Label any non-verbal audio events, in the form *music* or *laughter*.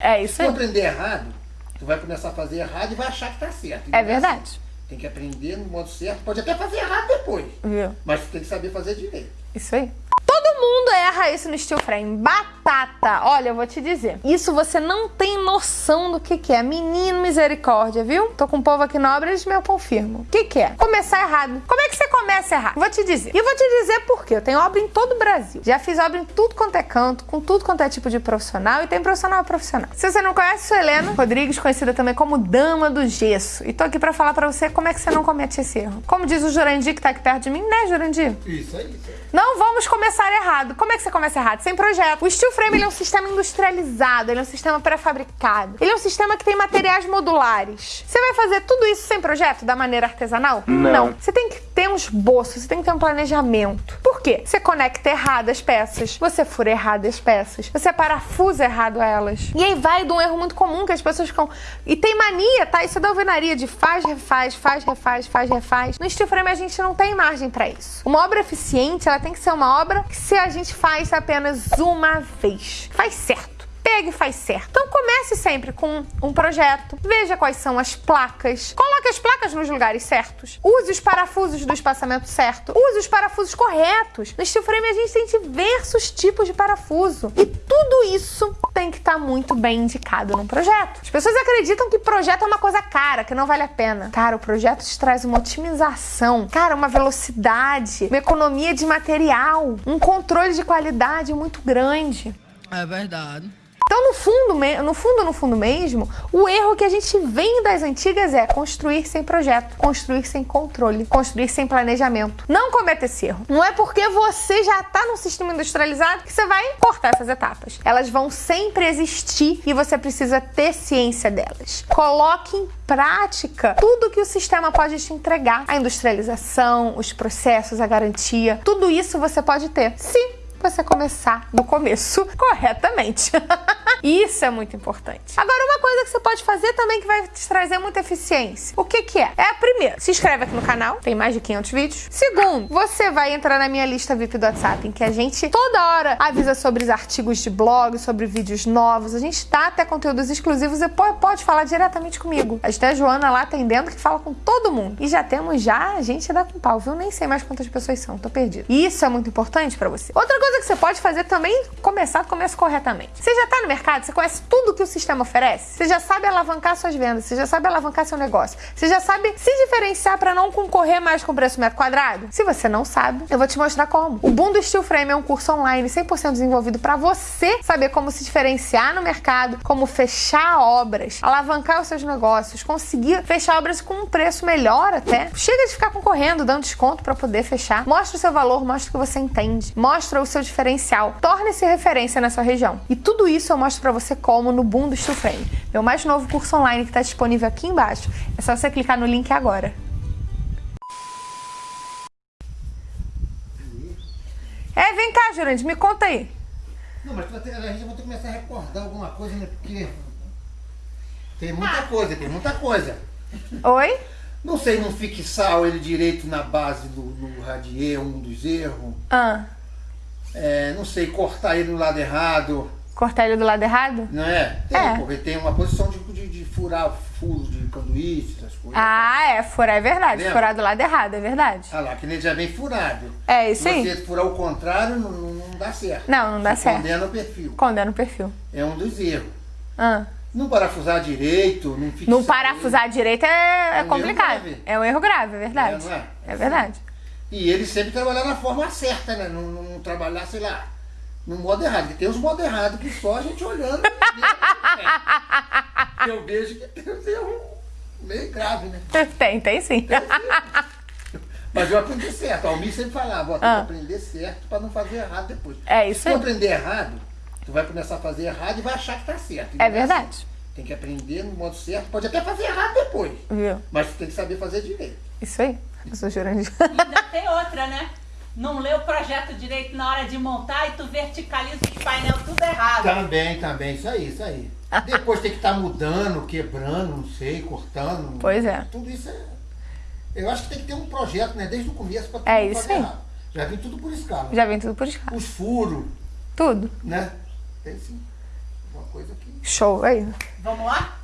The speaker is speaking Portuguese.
É isso Se aí. tu aprender errado, tu vai começar a fazer errado e vai achar que tá certo. É verdade. assim. Tem que aprender no modo certo. Pode até fazer errado depois. Viu? Mas tu tem que saber fazer direito. Isso aí. Todo mundo erra isso no steel frame. Batata. Olha, eu vou te dizer. Isso você não tem noção do que, que é. Menino misericórdia, viu? Tô com o povo aqui na obra, eles me confirmam. O que, que é? Começar errado. Como é que você começa errado? Vou te dizer. E vou te dizer por quê. Eu tenho obra em todo o Brasil. Já fiz obra em tudo quanto é canto, com tudo quanto é tipo de profissional. E tem profissional profissional. Se você não conhece, sou Helena Rodrigues, conhecida também como Dama do Gesso. E tô aqui pra falar pra você como é que você não comete esse erro. Como diz o Jurandir, que tá aqui perto de mim, né, Jurandir? Isso aí, isso. Não vamos começar errado. Como é que você começa errado? Sem projeto. O steel frame ele é um sistema industrializado, ele é um sistema pré-fabricado. Ele é um sistema que tem materiais modulares. Você vai fazer tudo isso sem projeto, da maneira artesanal? Não. Você tem que ter um esboço, você tem que ter um planejamento. Por quê? Você conecta errado as peças, você fura errado as peças, você parafusa errado elas. E aí vai de um erro muito comum que as pessoas ficam... E tem mania, tá? Isso é da alvenaria de faz, refaz, faz, refaz, faz, refaz. No steel frame a gente não tem margem pra isso. Uma obra eficiente, ela tem que ser uma obra que se a gente faz apenas uma vez, faz certo. Pega e faz certo. Então comece sempre com um projeto, veja quais são as placas, coloque as placas nos lugares certos, use os parafusos do espaçamento certo, use os parafusos corretos. No steel frame a gente tem diversos tipos de parafuso e tudo isso tem que estar muito bem indicado num projeto. As pessoas acreditam que projeto é uma coisa cara, que não vale a pena. Cara, o projeto te traz uma otimização, cara, uma velocidade, uma economia de material, um controle de qualidade muito grande. É verdade. Então, no fundo, no fundo, no fundo mesmo, o erro que a gente vem das antigas é construir sem projeto, construir sem controle, construir sem planejamento. Não cometa esse erro. Não é porque você já está num sistema industrializado que você vai cortar essas etapas. Elas vão sempre existir e você precisa ter ciência delas. Coloque em prática tudo que o sistema pode te entregar. A industrialização, os processos, a garantia, tudo isso você pode ter. Se você começar do começo corretamente. *laughs* Isso é muito importante. Agora, uma coisa que você pode fazer também que vai te trazer muita eficiência. O que que é? É a primeira, se inscreve aqui no canal, tem mais de 500 vídeos. Segundo, você vai entrar na minha lista VIP do WhatsApp, em que a gente toda hora avisa sobre os artigos de blog, sobre vídeos novos. A gente dá até conteúdos exclusivos e po- pode falar diretamente comigo. A gente tem a Joana lá atendendo que fala com todo mundo. E já temos já a gente dá com pau, viu? Nem sei mais quantas pessoas são, tô perdido. E isso é muito importante pra você. Outra coisa que você pode fazer também, começar do começo corretamente. Você já tá no mercado, você conhece tudo que o sistema oferece, você já sabe alavancar suas vendas, você já sabe alavancar seu negócio, você já sabe se diferenciar pra não concorrer mais com o preço metro quadrado? Se você não sabe, eu vou te mostrar como. O Boom do Steel Frame é um curso online 100% desenvolvido pra você saber como se diferenciar no mercado, como fechar obras, alavancar os seus negócios, conseguir fechar obras com um preço melhor até. Chega de ficar concorrendo, dando desconto pra poder fechar. Mostra o seu valor, mostra o que você entende, mostra o seu diferencial, torne-se referência na sua região. E tudo isso eu mostro pra você como no Boom do Steel Frame, meu mais novo curso online que tá disponível aqui embaixo. É só você clicar no link agora. É, vem cá, Jurandir, me conta aí. Não, mas ter- a gente vai ter que começar a recordar alguma coisa, né? Porque tem muita coisa, tem muita coisa. Oi? Não sei, não fixar ele direito na base do, do radier, um dos erros. Ah, É, não sei, cortar ele no lado errado, cortar ele do lado errado? não é? Tem, É. porque tem uma posição de, de, de furar furos de canduíche, essas coisas. Ah, é, furar é verdade. Lembra? Furar do lado errado, é verdade. Ah lá, que ele já vem furado. É isso Se aí. você furar o contrário, não, não, dá certo. Não, não dá Você certo. Condena o perfil. Condena o perfil. É um dos erros. Ah. Não parafusar direito, não fixar. Não parafusar direito é, é É um complicado. É um erro grave, é verdade. É, é? É verdade. E ele sempre trabalhar na forma certa, né? Não- não trabalhar, sei lá, no modo errado. Porque tem uns modos errados que só a gente olhando. eu vejo que tem uns erros meio grave, né? *laughs* Tem, tem sim. Mas eu aprendi certo. A Almir sempre falava, ó, tem Ah. que aprender certo pra não fazer errado depois. É isso Se tu aprender errado, tu vai começar a fazer errado e vai achar que tá certo. E É não verdade. assim. Tem que aprender no modo certo. Pode até fazer errado depois. Viu? Mas tu tem que saber fazer direito. Isso aí. Eu sou Jurandir. Ainda tem outra, né? Não lê o projeto direito na hora de montar e tu verticaliza os painel tudo errado. Também, também. Isso aí, isso aí. Depois tem que estar mudando, quebrando, não sei, cortando. Pois é. Tudo isso é. Eu acho que tem que ter um projeto, né? Desde o começo pra É não isso fazer aí. errado. Já vem tudo por escala. Já vem tudo por escala. Os furos, Tudo. né? Tem sim. coisa que. Show, aí. Vamos lá?